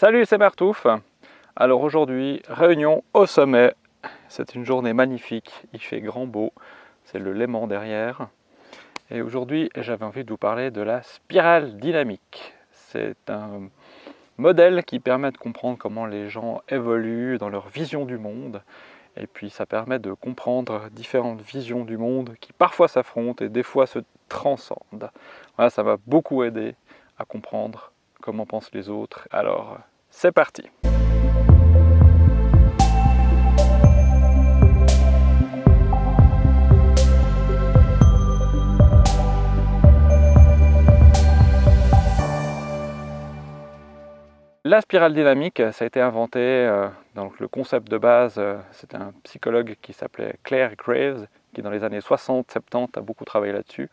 Salut, c'est Martouf. Alors aujourd'hui, réunion au sommet. C'est une journée magnifique, il fait grand beau. C'est le Léman derrière. Et aujourd'hui, j'avais envie de vous parler de la spirale dynamique. C'est un modèle qui permet de comprendre comment les gens évoluent dans leur vision du monde. Et puis ça permet de comprendre différentes visions du monde qui parfois s'affrontent et des fois se transcendent. Voilà, ça m'a beaucoup aidé à comprendre comment pensent les autres. Alors, c'est parti. La spirale dynamique, ça a été inventé, euh, donc le concept de base, euh, c'est un psychologue qui s'appelait Claire Graves, qui dans les années 60-70 a beaucoup travaillé là-dessus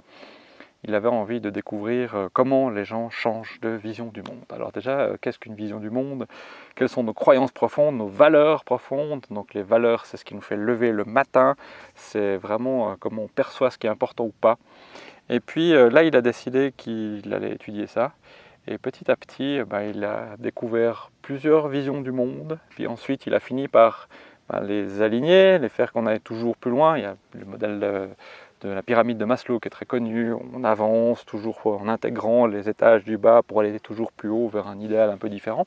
il avait envie de découvrir euh, comment les gens changent de vision du monde. Alors déjà, euh, qu'est-ce qu'une vision du monde? Quelles sont nos croyances profondes, nos valeurs profondes? Donc les valeurs, c'est ce qui nous fait lever le matin, c'est vraiment euh, comment on perçoit ce qui est important ou pas. Et puis là, il a décidé qu'il allait étudier ça. Et petit à petit, bah, il a découvert plusieurs visions du monde. Puis ensuite, il a fini par bah, les aligner, les faire qu'on aille toujours plus loin. Il y a le modèle de la pyramide de Maslow qui est très connue. On avance toujours en intégrant les étages du bas pour aller toujours plus haut vers un idéal un peu différent.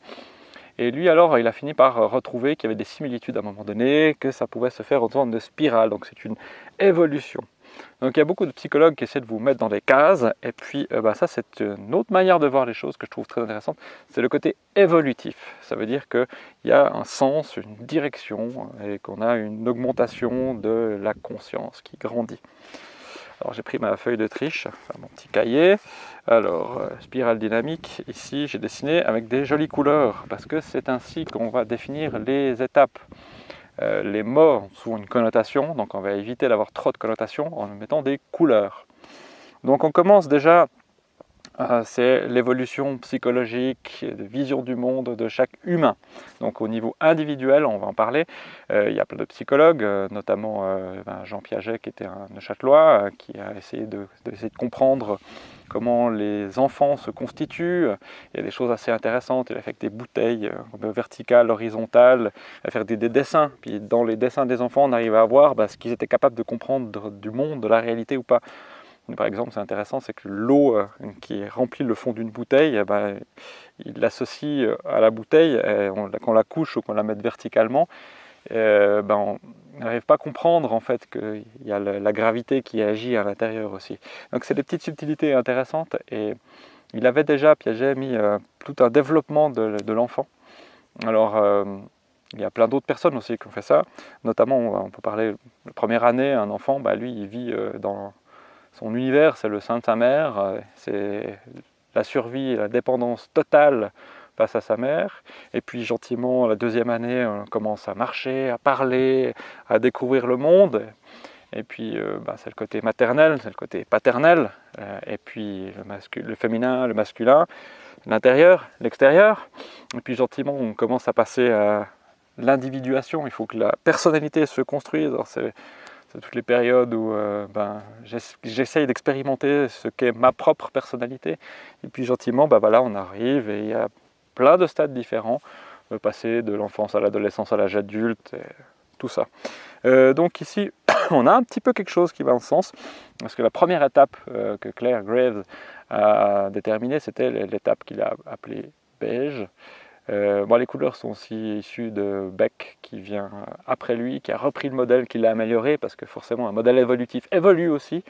Et lui alors, il a fini par retrouver qu'il y avait des similitudes à un moment donné, que ça pouvait se faire en sorte de spirale, donc c'est une évolution. Donc il y a beaucoup de psychologues qui essaient de vous mettre dans des cases, et puis euh, bah, ça c'est une autre manière de voir les choses que je trouve très intéressante, c'est le côté évolutif. Ça veut dire qu'il y a un sens, une direction, et qu'on a une augmentation de la conscience qui grandit. Alors j'ai pris ma feuille de triche, mon petit cahier. Alors, euh, spirale dynamique, ici j'ai dessiné avec des jolies couleurs, parce que c'est ainsi qu'on va définir les étapes. Euh, les mots ont souvent une connotation, donc on va éviter d'avoir trop de connotations en mettant des couleurs. Donc on commence déjà, c'est l'évolution psychologique, de vision du monde de chaque humain. Donc au niveau individuel, on va en parler, euh, il y a plein de psychologues, notamment ben, Jean Piaget qui était un Neuchâtelois, qui a essayé de, de comprendre comment les enfants se constituent. Il y a des choses assez intéressantes. Il a fait des bouteilles euh, verticales, horizontales, il a fait des, dessins. Puis dans les dessins des enfants, on arrive à voir bah, ce qu'ils étaient capables de comprendre du monde, de la réalité ou pas. Par exemple, c'est intéressant, c'est que l'eau euh, qui remplit le fond d'une bouteille, eh ben, il l'associe euh, à la bouteille, quand on la couche ou qu'on la mette verticalement, ben, on n'arrive pas à comprendre en fait qu'il y a la, gravité qui agit à l'intérieur aussi. Donc c'est des petites subtilités intéressantes et il avait déjà, Piaget, mis euh, tout un développement de, l'enfant. Alors euh, il y a plein d'autres personnes aussi qui ont fait ça, notamment on peut parler la première année, un enfant, bah, lui il vit euh, dans son univers, c'est le sein de sa mère, c'est la survie, la dépendance totale face à sa mère. Et puis gentiment, la deuxième année, on commence à marcher, à parler, à découvrir le monde. Et puis euh, bah, c'est le côté maternel, c'est le côté paternel. Euh, et puis le, le féminin, le masculin, l'intérieur, l'extérieur. Et puis gentiment, on commence à passer à l'individuation. Il faut que la personnalité se construise. Toutes les périodes où euh, ben, j'essaye d'expérimenter ce qu'est ma propre personnalité. Et puis gentiment, ben, voilà, on arrive et il y a plein de stades différents, euh, passer de l'enfance à l'adolescence à l'âge adulte, tout ça. Euh, donc ici, on a un petit peu quelque chose qui va en sens, parce que la première étape euh, que Claire Graves a déterminée, c'était l'étape qu'il a appelée beige. Bon, les couleurs sont aussi issues de Beck, qui vient après lui, qui a repris le modèle, qui l'a amélioré, parce que forcément un modèle évolutif évolue aussi.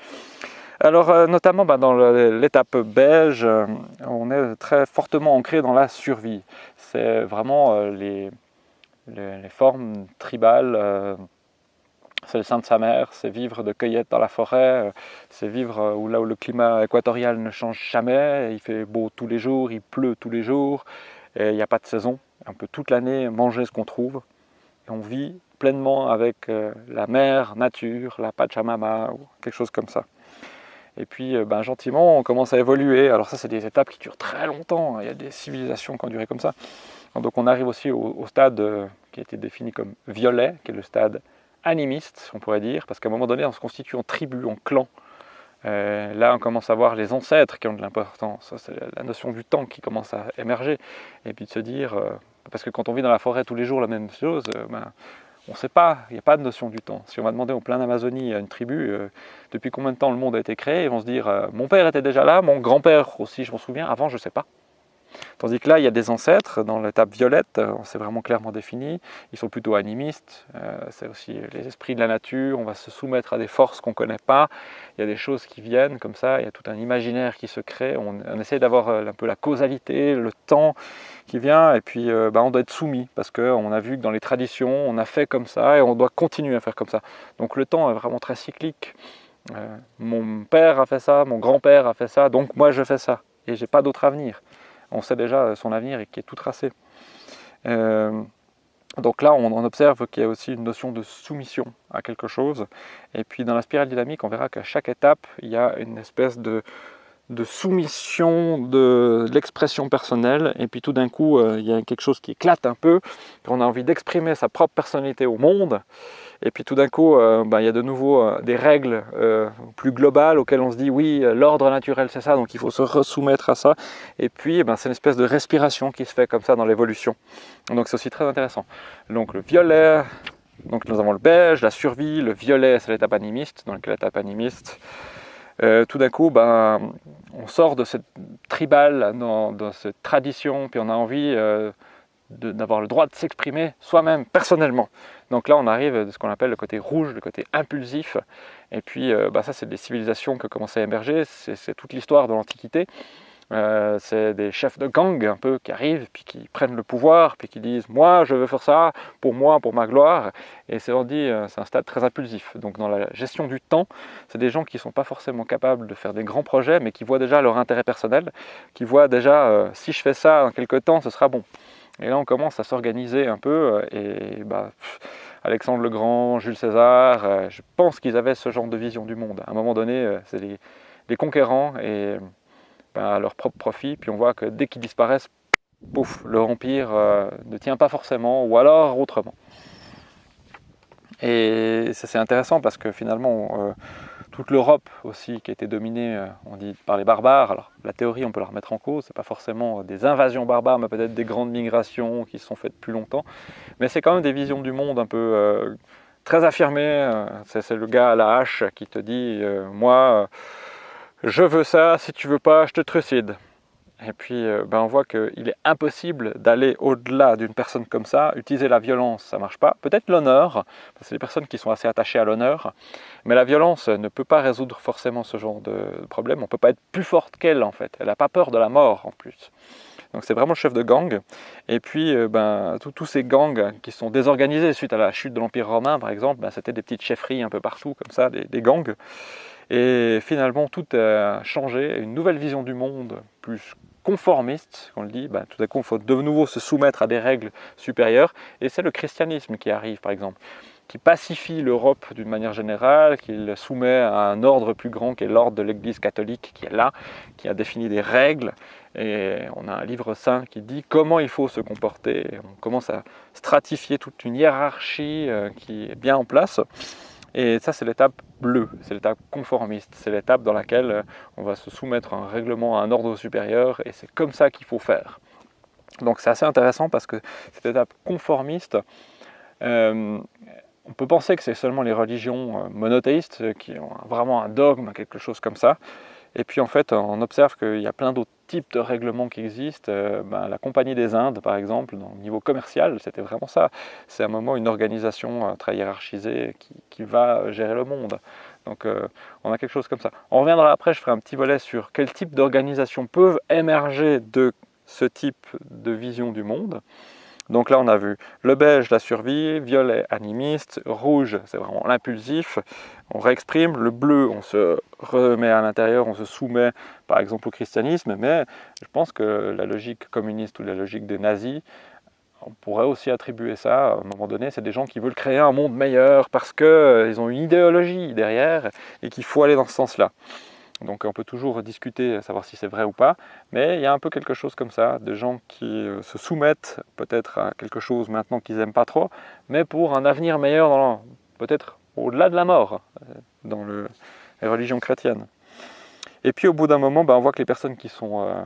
Alors euh, notamment bah, dans l'étape beige, euh, on est très fortement ancré dans la survie. C'est vraiment euh, les, formes tribales, c'est le sein de sa mère, c'est vivre de cueillette dans la forêt, c'est vivre où, là où le climat équatorial ne change jamais, il fait beau tous les jours, il pleut tous les jours, et il n'y a pas de saison. On peut toute l'année manger ce qu'on trouve, et on vit pleinement avec la mer, nature, la Pachamama, ou quelque chose comme ça. Et puis, euh, ben, gentiment, on commence à évoluer. Alors ça, c'est des étapes qui durent très longtemps. Hein. Il y a des civilisations qui ont duré comme ça. Donc on arrive aussi au, stade euh, qui a été défini comme violet, qui est le stade animiste, on pourrait dire, parce qu'à un moment donné, on se constitue en tribu, en clan. Là, on commence à voir les ancêtres qui ont de l'importance. C'est la notion du temps qui commence à émerger. Et puis de se dire, parce que quand on vit dans la forêt tous les jours la même chose, ben, on ne sait pas, il n'y a pas de notion du temps. Si on va demander au plein d'Amazonie à une tribu depuis combien de temps le monde a été créé, ils vont se dire mon père était déjà là, mon grand-père aussi, je m'en souviens, avant je ne sais pas. Tandis que là, il y a des ancêtres, dans l'étape violette, euh, on s'est vraiment clairement défini, ils sont plutôt animistes, euh, c'est aussi les esprits de la nature, on va se soumettre à des forces qu'on ne connaît pas, il y a des choses qui viennent comme ça, il y a tout un imaginaire qui se crée, on, essaie d'avoir euh, un peu la causalité, le temps qui vient, et puis bah, on doit être soumis, parce qu'on a vu que dans les traditions, on a fait comme ça, et on doit continuer à faire comme ça. Donc le temps est vraiment très cyclique. mon père a fait ça, mon grand-père a fait ça, donc moi je fais ça, et j'ai pas d'autre avenir on sait déjà son avenir et qui est tout tracé. Euh, donc là, on, observe qu'il y a aussi une notion de soumission à quelque chose. Et puis dans la spirale dynamique, on verra qu'à chaque étape, il y a une espèce de, soumission de, l'expression personnelle. Et puis tout d'un coup, euh, il y a quelque chose qui éclate un peu, qu'on a envie d'exprimer sa propre personnalité au monde. Et puis tout d'un coup, euh, bah, il y a de nouveau euh, des règles euh, plus globales auxquelles on se dit oui, l'ordre naturel c'est ça, donc il faut se resoumettre à ça. Et puis eh ben, c'est une espèce de respiration qui se fait comme ça dans l'évolution. Donc c'est aussi très intéressant. Donc le violet, donc nous avons le beige, la survie, le violet c'est l'étape animiste, donc l'étape animiste. tout d'un coup, ben, on sort de cette tribal, dans, cette tradition, puis on a envie d'avoir le droit de s'exprimer soi-même, personnellement. Donc là, on arrive de ce qu'on appelle le côté rouge, le côté impulsif. Et puis, euh, bah, ça, c'est des civilisations qui commencent à émerger. C'est toute l'histoire de l'Antiquité. Euh, c'est des chefs de gang un peu qui arrivent, puis qui prennent le pouvoir, puis qui disent « moi, je veux faire ça, pour moi, pour ma gloire ». Et c'est euh, un stade très impulsif. Donc dans la gestion du temps, c'est des gens qui ne sont pas forcément capables de faire des grands projets, mais qui voient déjà leur intérêt personnel, qui voient déjà si je fais ça dans quelques temps, ce sera bon ». Et là, on commence à s'organiser un peu. Euh, et bah, Alexandre le Grand, Jules César, euh, je pense qu'ils avaient ce genre de vision du monde. À un moment donné, euh, c'est les, conquérants et bah, à leur propre profit. Puis on voit que dès qu'ils disparaissent, pouf, le empire ne tient pas forcément, ou alors autrement. Et ça c'est intéressant parce que finalement, toute l'Europe aussi qui a été dominée, euh, on dit, par les barbares. La théorie, on peut la remettre en cause, c'est pas forcément des invasions barbares, mais peut-être des grandes migrations qui se sont faites plus longtemps. Mais c'est quand même des visions du monde un peu euh, très affirmées. Euh, c'est le gars à la hache qui te dit, moi, je veux ça, si tu veux pas, je te trucide. Et puis, euh, ben on voit qu'il est impossible d'aller au-delà d'une personne comme ça. Utiliser la violence, ça ne marche pas. Peut-être l'honneur, c'est des personnes qui sont assez attachées à l'honneur. Mais la violence ne peut pas résoudre forcément ce genre de problème. On ne peut pas être plus forte qu'elle, en fait. Elle n'a pas peur de la mort, en plus. Donc c'est vraiment le chef de gang. Et puis, euh, ben, tous ces gangs qui sont désorganisés suite à la chute de l'Empire romain, par exemple, ben, c'était des petites chefferies un peu partout, comme ça, des, des gangs. Et finalement, tout a changé, une nouvelle vision du monde, plus conformiste, on le dit, bah, tout à coup il faut de nouveau se soumettre à des règles supérieures, et c'est le christianisme qui arrive par exemple, qui pacifie l'Europe d'une manière générale, qui le soumet à un ordre plus grand qui est l'ordre de l'Église catholique qui est là, qui a défini des règles, et on a un livre saint qui dit comment il faut se comporter, on commence à stratifier toute une hiérarchie euh, qui est bien en place, et ça, c'est l'étape bleue, c'est l'étape conformiste, c'est l'étape dans laquelle euh, on va se soumettre à un règlement, à un ordre supérieur, et c'est comme ça qu'il faut faire. Donc c'est assez intéressant parce que cette étape conformiste, euh, on peut penser que c'est seulement les religions euh, monothéistes qui ont vraiment un dogme, quelque chose comme ça, et puis en fait, on observe qu'il y a plein d'autres de règlements qui existent. Euh, ben, la Compagnie des Indes, par exemple, le niveau commercial, c'était vraiment ça. C'est à un moment une organisation euh, très hiérarchisée qui, va gérer le monde. Donc euh, on a quelque chose comme ça. On reviendra après, je ferai un petit volet sur quel type d'organisation peuvent émerger de ce type de vision du monde. Donc là, on a vu le beige, la survie, violet, animiste, rouge, c'est vraiment l'impulsif, on réexprime, le bleu, on se remet à l'intérieur, on se soumet par exemple au christianisme, mais je pense que la logique communiste ou la logique des nazis, on pourrait aussi attribuer ça, à un moment donné, c'est des gens qui veulent créer un monde meilleur parce qu'ils euh, ont une idéologie derrière et qu'il faut aller dans ce sens-là. Donc on peut toujours discuter, savoir si c'est vrai ou pas, mais il y a un peu quelque chose comme ça, de gens qui euh, se soumettent peut-être à quelque chose maintenant qu'ils n'aiment pas trop, mais pour un avenir meilleur, peut-être au-delà de la mort, euh, dans le, les religions chrétiennes. Et puis au bout d'un moment, ben, on voit que les personnes qui sont euh,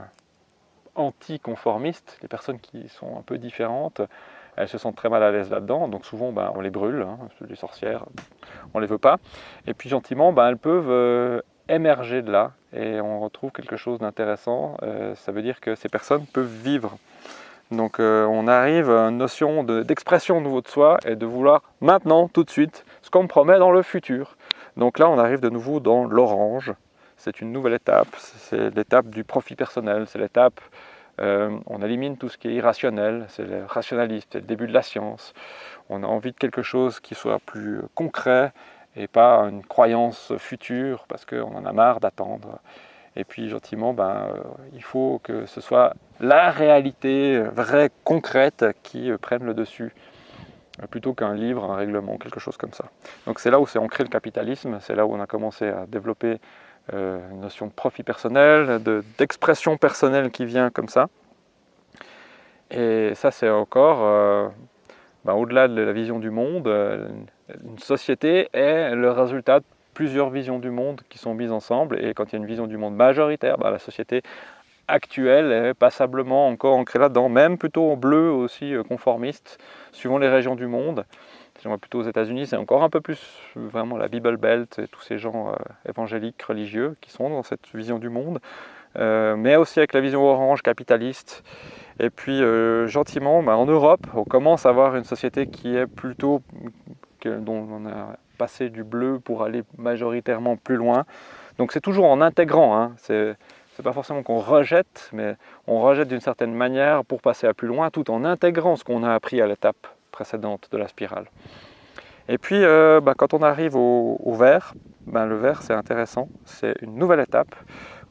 anticonformistes, les personnes qui sont un peu différentes, elles se sentent très mal à l'aise là-dedans, donc souvent ben, on les brûle, hein, les sorcières, on les veut pas. Et puis gentiment, ben, elles peuvent émerger de là, et on retrouve quelque chose d'intéressant. Euh, ça veut dire que ces personnes peuvent vivre. Donc on arrive à une notion d'expression de, nouveau de soi et de vouloir maintenant, tout de suite, ce qu'on me promet dans le futur. Donc là, on arrive de nouveau dans l'orange, c'est une nouvelle étape, c'est l'étape du profit personnel, c'est l'étape, euh, on élimine tout ce qui est irrationnel, c'est le rationalisme, c'est le début de la science. On a envie de quelque chose qui soit plus concret et pas une croyance future parce qu'on en a marre d'attendre. Et puis gentiment, ben, euh, il faut que ce soit la réalité vraie, concrète qui euh, prenne le dessus plutôt qu'un livre, un règlement, quelque chose comme ça. Donc c'est là où s'est ancré le capitalisme, c'est là où on a commencé à développer euh, une notion de profit personnel, d'expression personnelle qui vient comme ça. Et ça, c'est encore, euh, ben, au-delà de la vision du monde, euh, une société est le résultat de plusieurs visions du monde qui sont mises ensemble. Et quand il y a une vision du monde majoritaire, ben, la société actuelle est passablement encore ancrée là-dedans, même plutôt en bleu aussi conformiste, suivant les régions du monde si on va plutôt aux États-Unis, c'est encore un peu plus vraiment la Bible Belt et tous ces gens euh, évangéliques, religieux qui sont dans cette vision du monde, euh, mais aussi avec la vision orange capitaliste. Et puis euh, gentiment, bah, en Europe, on commence à avoir une société qui est plutôt, dont on a passé du bleu pour aller majoritairement plus loin. Donc c'est toujours en intégrant, hein. c'est pas forcément qu'on rejette, mais on rejette d'une certaine manière pour passer à plus loin, tout en intégrant ce qu'on a appris à l'étape précédente de la spirale. Et puis, euh, bah, quand on arrive au, vert, ben, le vert c'est intéressant, c'est une nouvelle étape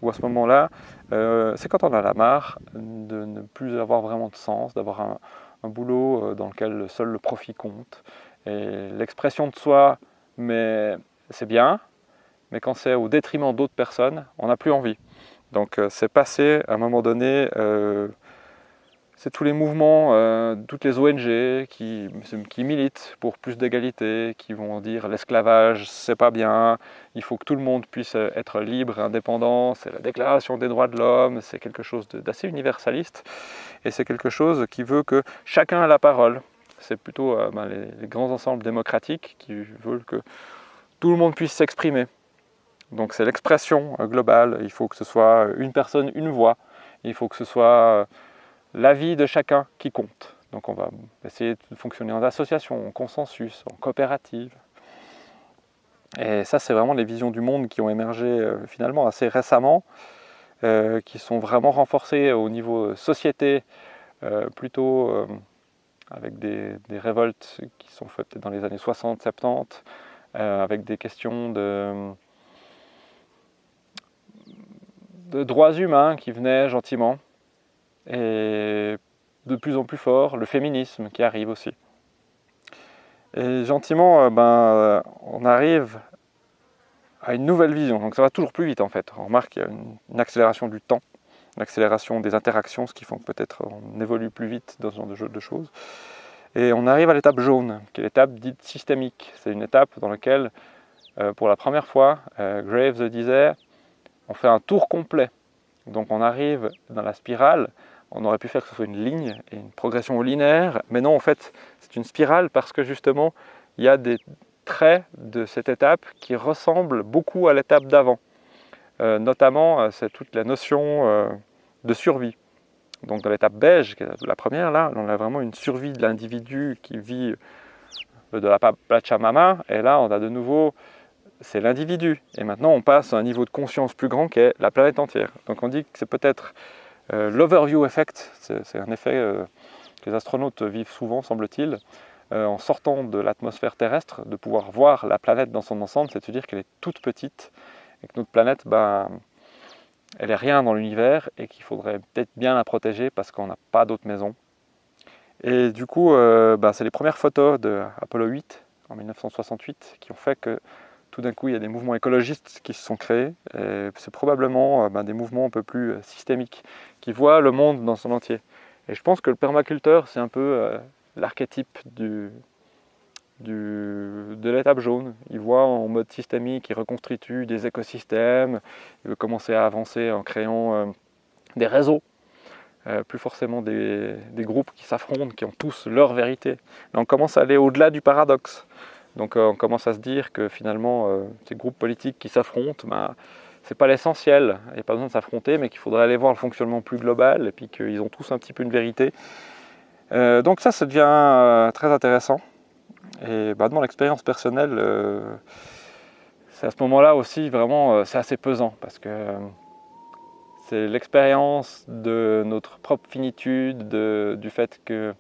où à ce moment-là, euh, c'est quand on a la marre de ne plus avoir vraiment de sens, d'avoir un, boulot euh, dans lequel seul le profit compte. L'expression de soi, mais c'est bien, mais quand c'est au détriment d'autres personnes, on n'a plus envie. Donc c'est passé à un moment donné c'est tous les mouvements, euh, toutes les ONG qui, qui militent pour plus d'égalité, qui vont dire l'esclavage c'est pas bien, il faut que tout le monde puisse être libre indépendant, c'est la déclaration des droits de l'homme, c'est quelque chose d'assez universaliste et c'est quelque chose qui veut que chacun a la parole. C'est plutôt euh, ben, les, grands ensembles démocratiques qui veulent que tout le monde puisse s'exprimer. Donc c'est l'expression euh, globale, il faut que ce soit une personne, une voix, il faut que ce soit l'avis de chacun qui compte. Donc on va essayer de fonctionner en association, en consensus, en coopérative. Et ça, c'est vraiment les visions du monde qui ont émergé euh, finalement assez récemment, euh, qui sont vraiment renforcées au niveau société, euh, plutôt avec des, révoltes qui sont faites dans les années 60-70, avec des questions de, de droits humains qui venaient gentiment, et de plus en plus fort, le féminisme qui arrive aussi. Et gentiment, euh, ben, euh, on arrive à une nouvelle vision. Donc ça va toujours plus vite en fait. On remarque qu'il y a une, accélération du temps, une accélération des interactions, ce qui font que peut-être on évolue plus vite dans ce genre de, jeu de choses. Et on arrive à l'étape jaune, qui est l'étape dite systémique. C'est une étape dans laquelle, euh, pour la première fois, Graves disait, on fait un tour complet. Donc on arrive dans la spirale on aurait pu faire que ce soit une ligne et une progression linéaire, mais non, en fait, c'est une spirale parce que justement, il y a des traits de cette étape qui ressemblent beaucoup à l'étape d'avant. Euh, notamment, euh, c'est toute la notion euh, de survie. Donc dans l'étape beige, la première, là, on a vraiment une survie de l'individu qui vit de la Pachamama, et là, on a de nouveau, c'est l'individu. Et maintenant, on passe à un niveau de conscience plus grand qui est la planète entière. Donc on dit que c'est peut-être l'overview effect, c'est un effet que les astronautes vivent souvent, semble-t-il, en sortant de l'atmosphère terrestre, de pouvoir voir la planète dans son ensemble, c'est de se dire qu'elle est toute petite et que notre planète, ben, elle est rien dans l'univers et qu'il faudrait peut-être bien la protéger parce qu'on n'a pas d'autre maison. Et du coup, ben, c'est les premières photos de Apollo 8 en 1968 qui ont fait que tout d'un coup, il y a des mouvements écologistes qui se sont créés. C'est probablement ben, des mouvements un peu plus systémiques qui voit le monde dans son entier. Et je pense que le permaculteur, c'est un peu euh, l'archétype du, de l'étape jaune. Il voit en mode systémique, il reconstitue des écosystèmes, il veut commencer à avancer en créant euh, des réseaux, euh, plus forcément des, groupes qui s'affrontent, qui ont tous leur vérité. on commence à aller au-delà du paradoxe. Donc euh, on commence à se dire que finalement, ces groupes politiques qui s'affrontent, bah, c'est pas l'essentiel, il n'y a pas besoin de s'affronter, mais qu'il faudrait aller voir le fonctionnement plus global, et puis qu'ils ont tous un petit peu une vérité. donc ça, ça devient très intéressant. Et bah, dans l'expérience personnelle, euh, c'est à ce moment-là aussi vraiment, euh, c'est assez pesant parce que euh, c'est l'expérience de notre propre finitude, du fait que,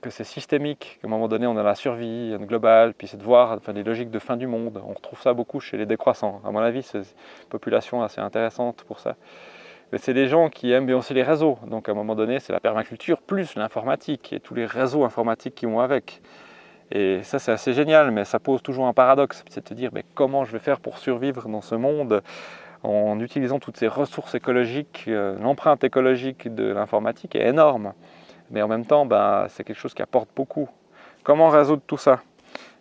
que c'est systémique, qu'à un moment donné on a la survie globale, puis c'est de voir les logiques de fin du monde. On retrouve ça beaucoup chez les décroissants. À mon avis, c'est une population assez intéressante pour ça. Mais c'est des gens qui aiment bien aussi les réseaux. Donc à un moment donné, c'est la permaculture plus l'informatique et tous les réseaux informatiques qui vont avec. Et ça, c'est assez génial, mais ça pose toujours un paradoxe. C'est de se dire, mais comment je vais faire pour survivre dans ce monde en utilisant toutes ces ressources écologiques euh, L'empreinte écologique de l'informatique est énorme. Mais en même temps, ben, c'est quelque chose qui apporte beaucoup. Comment résoudre tout ça?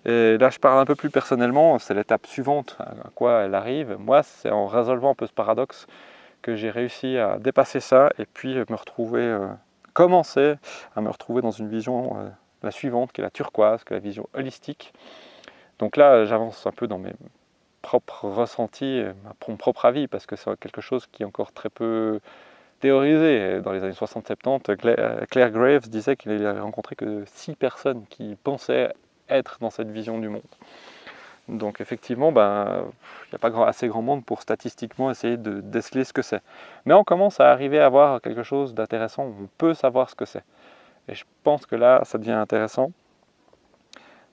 Et là, je parle un peu plus personnellement, c'est l'étape suivante à quoi elle arrive. Moi, c'est en résolvant un peu ce paradoxe que j'ai réussi à dépasser ça et puis me retrouver, euh, commencer à me retrouver dans une vision, euh, la suivante, qui est la turquoise, qui est la vision holistique. Donc là, j'avance un peu dans mes propres ressentis, mon propre avis, parce que c'est quelque chose qui est encore très peu théorisé. Dans les années 60-70, Claire Graves disait qu'il n'avait rencontré que six personnes qui pensaient être dans cette vision du monde. Donc effectivement, ben, il n'y a pas assez grand monde pour statistiquement essayer de déceler ce que c'est. Mais on commence à arriver à voir quelque chose d'intéressant, on peut savoir ce que c'est. Et je pense que là, ça devient intéressant.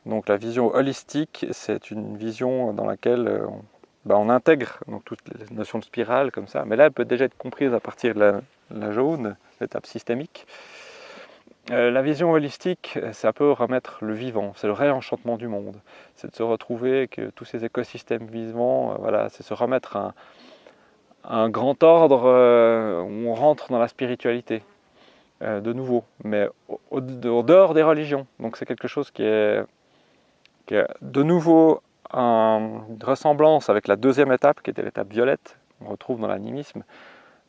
Donc la vision holistique, c'est une vision dans laquelle euh, on, ben, on intègre donc, toutes les notions de spirale comme ça, mais là, elle peut déjà être comprise à partir de la jaune, l'étape systémique. Euh, la vision holistique, c'est un peu remettre le vivant, c'est le réenchantement du monde. C'est de se retrouver que tous ces écosystèmes vivants, euh, voilà, c'est se remettre un, un grand ordre euh, où on rentre dans la spiritualité, de nouveau, mais au, dehors des religions. Donc c'est quelque chose qui est, de nouveau en ressemblance avec la deuxième étape, qui était l'étape violette, on retrouve dans l'animisme.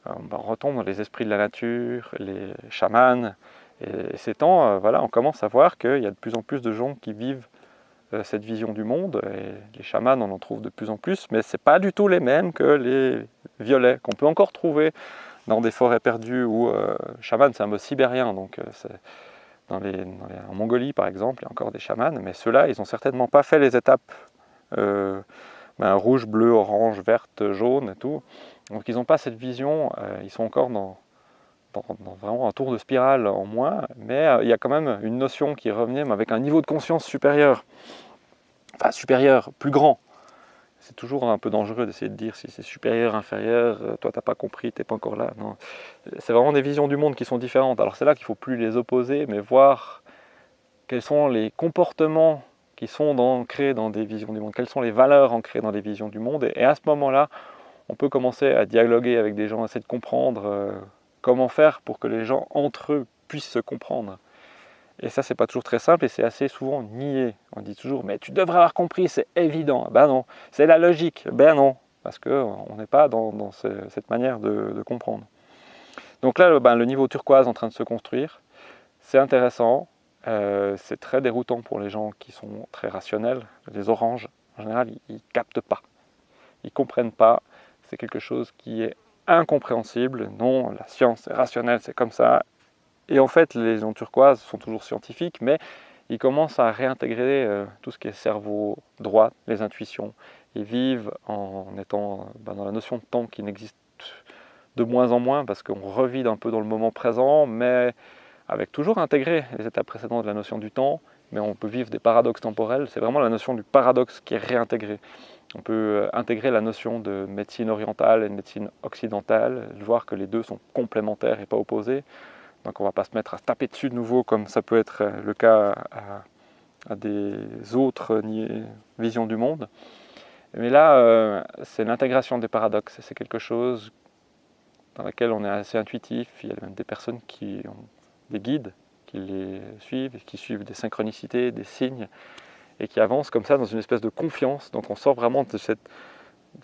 On retombe dans les esprits de la nature, les chamans, et ces temps, euh, voilà, on commence à voir qu'il y a de plus en plus de gens qui vivent euh, cette vision du monde, les chamans, on en trouve de plus en plus, mais ce n'est pas du tout les mêmes que les violets, qu'on peut encore trouver dans des forêts perdues, où euh, chaman c'est un mot sibérien, donc dans les, en Mongolie par exemple, il y a encore des chamans, mais ceux-là, ils n'ont certainement pas fait les étapes ben, rouge, bleu, orange, verte, jaune et tout, donc ils n'ont pas cette vision, ils sont encore dans dans, vraiment un tour de spirale en moins, mais euh, il y a quand même une notion qui revenait, mais avec un niveau de conscience supérieur. Enfin, supérieur, plus grand. C'est toujours un peu dangereux d'essayer de dire si c'est supérieur, inférieur, euh, toi t'as pas compris, t'es pas encore là. Non. C'est vraiment des visions du monde qui sont différentes. Alors c'est là qu'il faut plus les opposer, mais voir quels sont les comportements qui sont ancrés dans des visions du monde, quelles sont les valeurs ancrées dans des visions du monde. Et, à ce moment-là, on peut commencer à dialoguer avec des gens, essayer de comprendre euh, Comment faire pour que les gens entre eux puissent se comprendre Et ça, c'est pas toujours très simple et c'est assez souvent nié. On dit toujours, mais tu devrais avoir compris, c'est évident. Ben non, c'est la logique. Ben non, parce qu'on n'est pas dans, cette manière de, comprendre. Donc là, ben, le niveau turquoise en train de se construire, c'est intéressant, euh, c'est très déroutant pour les gens qui sont très rationnels. Les oranges, en général, ils, captent pas, ils comprennent pas. C'est quelque chose qui est incompréhensible. Non, la science est rationnelle, c'est comme ça. Et en fait, les gens turquoises sont toujours scientifiques, mais ils commencent à réintégrer euh, tout ce qui est cerveau droit, les intuitions. Ils vivent en étant ben, dans la notion de temps qui n'existe de moins en moins parce qu'on revit un peu dans le moment présent, mais avec toujours intégré les étapes précédentes de la notion du temps, mais on peut vivre des paradoxes temporels. C'est vraiment la notion du paradoxe qui est réintégrée. On peut euh, intégrer la notion de médecine orientale et de médecine occidentale, voir que les deux sont complémentaires et pas opposés. Donc on ne va pas se mettre à taper dessus de nouveau comme ça peut être euh, le cas à, des autres visions du monde. Mais là, euh, c'est l'intégration des paradoxes. C'est quelque chose dans laquelle on est assez intuitif. Il y a même des personnes qui ont des guides qui les suivent, qui suivent des synchronicités, des signes, et qui avancent comme ça dans une espèce de confiance. Donc on sort vraiment de cette,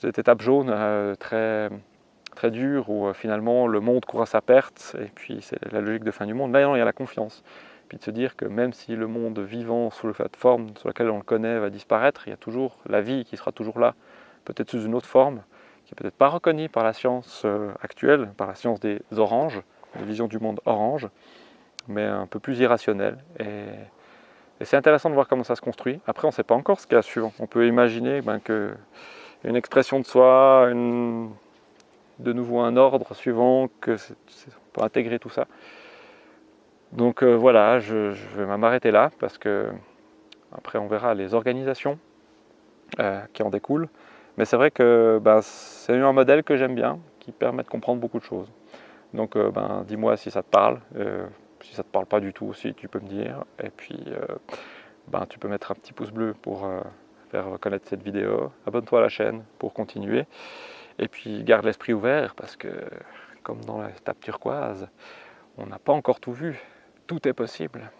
étape jaune euh, très, très dure où euh, finalement le monde court à sa perte, et puis c'est la logique de fin du monde. Là, il y a la confiance. Puis de se dire que même si le monde vivant sous la forme sur laquelle on le connaît va disparaître, il y a toujours la vie qui sera toujours là, peut-être sous une autre forme, qui n'est peut-être pas reconnue par la science euh, actuelle, par la science des oranges, la vision du monde orange, mais un peu plus irrationnelle. Et, c'est intéressant de voir comment ça se construit. Après, on ne sait pas encore ce qu'il y a suivant. On peut imaginer ben, que une expression de soi, de nouveau un ordre suivant, que on peut intégrer tout ça. Donc euh, voilà, je, vais m'arrêter là parce que après on verra les organisations euh, qui en découlent. Mais c'est vrai que ben, c'est un modèle que j'aime bien, qui permet de comprendre beaucoup de choses. Donc euh, ben, dis-moi si ça te parle, si ça ne te parle pas du tout aussi, tu peux me dire. Et puis ben, tu peux mettre un petit pouce bleu pour faire connaître cette vidéo. Abonne-toi à la chaîne pour continuer. Et puis garde l'esprit ouvert parce que comme dans la tape turquoise, on n'a pas encore tout vu tout est possible.